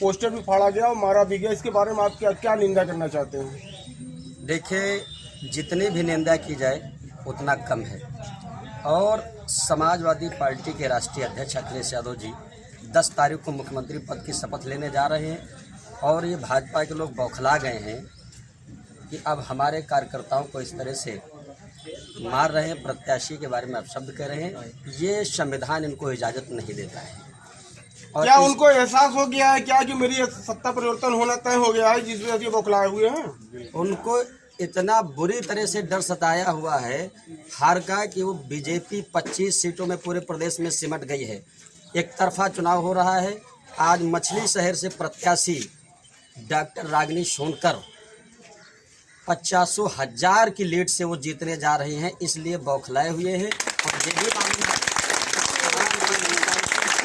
Poster भी फाड़ा गया और मारा भी गया। इसके बारे में आप क्या क्या निंदा करना चाहते हैं? देखिए, जितनी भी निंदा की जाए, उतना कम है। और समाजवादी पार्टी के राष्ट्रीय अध्यक्ष अखिलेश यादव जी 10 तारीख को मुख्यमंत्री पद की शपथ लेने जा रहे हैं और ये भाजपा के लोग बौखला गए हैं कि अब हमारे कार्यकर्ताओं को इस तरह से मार रहे हैं, प्रत्याशी के बारे में अपशब्द कह रहे हैं। ये संविधान इनको इजाज़त नहीं देता है। क्या उनको एहसास हो गया है क्या कि मेरी सत्ता परिवर्तन होना तय हो गया है जिस वजह से बौखलाए हुए हैं? उनको इतना बुरी तरह से डर सताया हुआ है हार का कि वो बीजेपी 25 सीटों में पूरे प्रदेश में सिमट गई है। एक तरफा चुनाव हो रहा है। आज मछली शहर से प्रत्याशी डॉक्टर रागिनी सोनकर पचासों हज़ार की लीड से वो जीतने जा रहे हैं इसलिए बौखलाए हुए हैं। और ये भी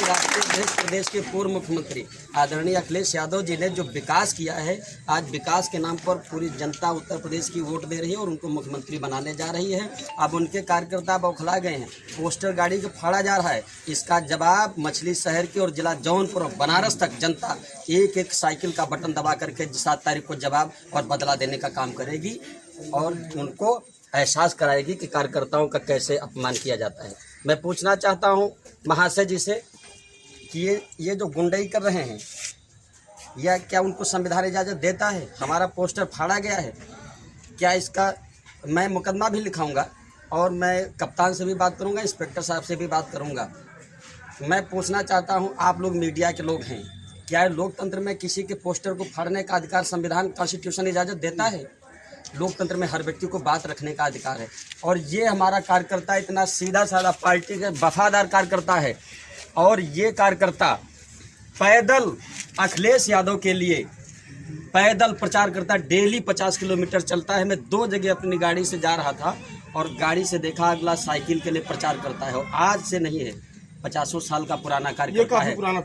राष्ट्रीय प्रदेश के पूर्व मुख्यमंत्री आदरणीय अखिलेश यादव जी ने जो विकास किया है, आज विकास के नाम पर पूरी जनता उत्तर प्रदेश की वोट दे रही है और उनको मुख्यमंत्री बनाने जा रही है। अब उनके कार्यकर्ता बौखला गए हैं। पोस्टर गाड़ी को फाड़ा जा रहा है। इसका जवाब मछली शहर की और जिला जौनपुर और बनारस तक जनता एक एक साइकिल का बटन दबा करके सात तारीख को जवाब और बदला देने का काम करेगी और उनको एहसास कराएगी कि कार्यकर्ताओं का कैसे अपमान किया जाता है। मैं पूछना चाहता हूँ महाशय जी से कि ये ये जो गुंडई कर रहे हैं या क्या उनको संविधान इजाज़त देता है? हमारा पोस्टर फाड़ा गया है। क्या इसका, मैं मुकदमा भी लिखाऊँगा और मैं कप्तान से भी बात करूँगा, इंस्पेक्टर साहब से भी बात करूँगा। मैं पूछना चाहता हूँ, आप लोग मीडिया के लोग हैं, क्या लोकतंत्र में किसी के पोस्टर को फाड़ने का अधिकार संविधान, कॉन्स्टिट्यूशन इजाज़त देता है? लोकतंत्र में हर व्यक्ति को बात रखने का अधिकार है। और ये हमारा कार्यकर्ता इतना सीधा साधा पार्टी का वफादार कार्यकर्ता है। और ये कार्यकर्ता पैदल अखिलेश यादव के लिए पैदल प्रचार करता है डेली पचास किलोमीटर चलता है। मैं दो जगह अपनी गाड़ी से जा रहा था और गाड़ी से देखा अगला साइकिल के लिए प्रचार करता है। और आज से नहीं है पचासों साल का पुराना कार्यकर्ता है। पुराना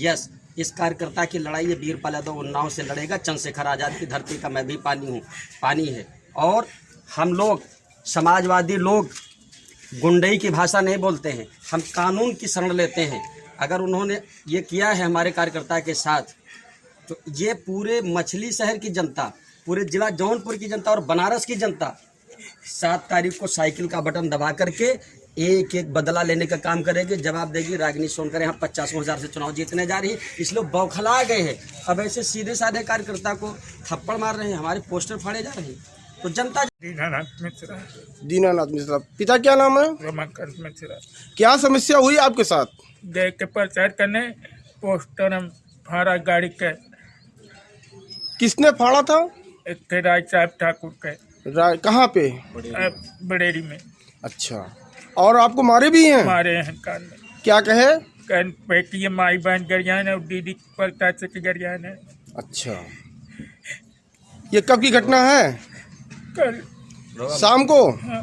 यस इस कार्यकर्ता की लड़ाई वीरपाल यादव उन्नाव से लड़ेगा चंद्रशेखर आज़ाद की धरती का मैं भी पानी हूँ पानी है। और हम लोग समाजवादी लोग गुंडई की भाषा नहीं बोलते हैं। हम कानून की शरण लेते हैं। अगर उन्होंने ये किया है हमारे कार्यकर्ता के साथ तो ये पूरे मछली शहर की जनता, पूरे जिला जौनपुर की जनता और बनारस की जनता सात तारीख को साइकिल का बटन दबा करके एक एक बदला लेने का काम करेगी, जवाब देगी, रागिनी सोनकर यहाँ पचासों हज़ार से चुनाव जीतने जा रही है। इसलिए बौखला गए हैं। अब ऐसे सीधे साधे कार्यकर्ता को थप्पड़ मार रहे हैं, हमारे पोस्टर फाड़े जा रहे हैं। तो जनता दीनानाथ मिश्रा दीनानाथ मिश्रा पिता क्या नाम है? रमाकांत मिश्रा क्या समस्या हुई आपके साथ? देख के प्रचार करने पोस्टर हम फाड़ा गाड़ी के। किसने फाड़ा था? एक थे राय साहब ठाकुर के। रा- कहाँ पे? बड़ेरी में। अच्छा। और आपको मारे भी हैं? मारे हैं कान में। क्या कहे? कन बेटी माई बहन गरियान है और दीदी पलता से की गरियान है। अच्छा। ये कब की घटना है? कल। शाम को? हाँ,